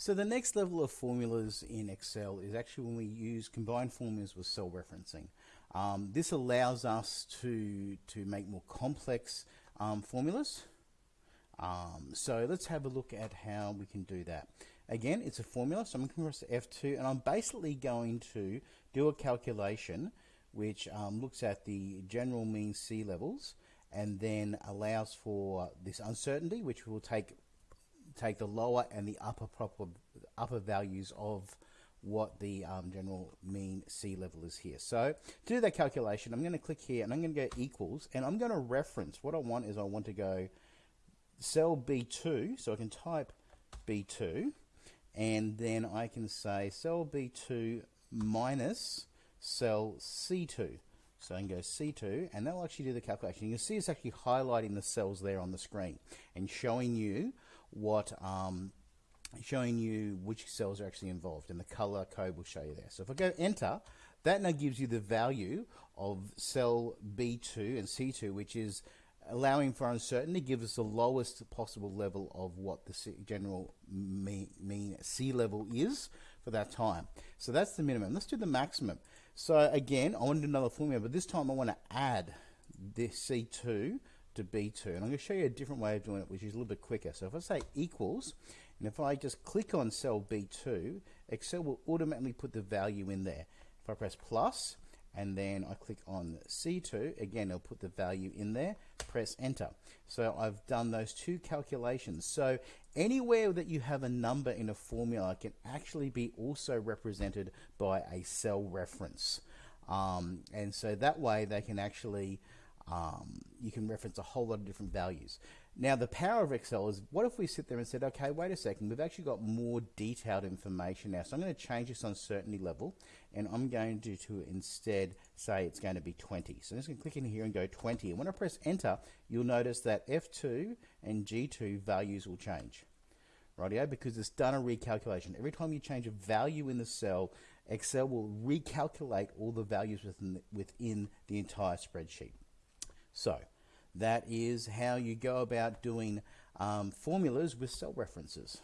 So the next level of formulas in Excel is actually when we use combined formulas with cell referencing. Um, this allows us to, to make more complex um, formulas. Um, so let's have a look at how we can do that. Again, it's a formula, so I'm going to press F2 and I'm basically going to do a calculation which um, looks at the general mean sea levels and then allows for this uncertainty which will take take the lower and the upper proper upper values of what the um, general mean sea level is here. So to do that calculation, I'm going to click here and I'm going to go equals and I'm going to reference what I want is I want to go cell B2 so I can type B2 and then I can say cell B2 minus cell C2 so I can go C2 and that will actually do the calculation. You can see it's actually highlighting the cells there on the screen and showing you what um, showing you which cells are actually involved and the color code will show you there. So if I go enter, that now gives you the value of cell B2 and C2, which is allowing for uncertainty, gives us the lowest possible level of what the general mean, sea level is for that time. So that's the minimum. Let's do the maximum. So again, I want to do another formula, but this time I want to add this C2 to B2. And I'm going to show you a different way of doing it, which is a little bit quicker. So if I say equals, and if I just click on cell B2, Excel will automatically put the value in there. If I press plus, and then I click on C2, again, it'll put the value in there, press enter. So I've done those two calculations. So anywhere that you have a number in a formula can actually be also represented by a cell reference. Um, and so that way they can actually um, you can reference a whole lot of different values. Now, the power of Excel is what if we sit there and said, okay, wait a second, we've actually got more detailed information now. So I'm going to change this uncertainty level and I'm going to, to instead say it's going to be 20. So I'm just going to click in here and go 20. And when I press enter, you'll notice that F2 and G2 values will change. Rightio, because it's done a recalculation. Every time you change a value in the cell, Excel will recalculate all the values within the, within the entire spreadsheet. So that is how you go about doing um, formulas with cell references.